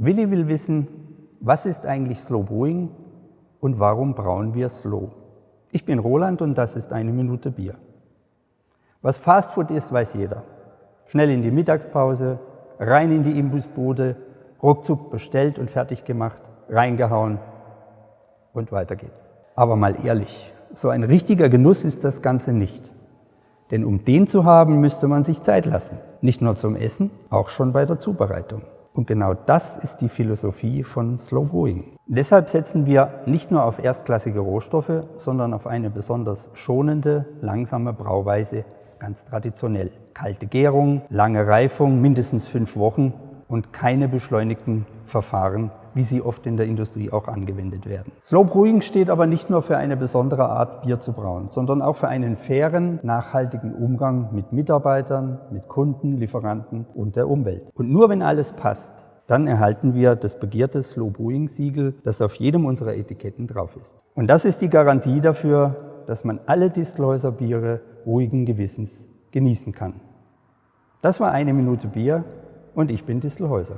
Willi will wissen, was ist eigentlich Slow Brewing und warum brauen wir Slow? Ich bin Roland und das ist eine Minute Bier. Was Fastfood ist, weiß jeder. Schnell in die Mittagspause, rein in die Imbusbude, ruckzuck bestellt und fertig gemacht, reingehauen und weiter geht's. Aber mal ehrlich, so ein richtiger Genuss ist das Ganze nicht. Denn um den zu haben, müsste man sich Zeit lassen. Nicht nur zum Essen, auch schon bei der Zubereitung. Und genau das ist die Philosophie von Slow Brewing. Deshalb setzen wir nicht nur auf erstklassige Rohstoffe, sondern auf eine besonders schonende, langsame Brauweise, ganz traditionell. Kalte Gärung, lange Reifung, mindestens fünf Wochen und keine beschleunigten Verfahren, wie sie oft in der Industrie auch angewendet werden. Slow Brewing steht aber nicht nur für eine besondere Art Bier zu brauen, sondern auch für einen fairen, nachhaltigen Umgang mit Mitarbeitern, mit Kunden, Lieferanten und der Umwelt. Und nur wenn alles passt, dann erhalten wir das begehrte Slow Brewing Siegel, das auf jedem unserer Etiketten drauf ist. Und das ist die Garantie dafür, dass man alle Distelhäuser Biere ruhigen Gewissens genießen kann. Das war eine Minute Bier und ich bin Distelhäuser.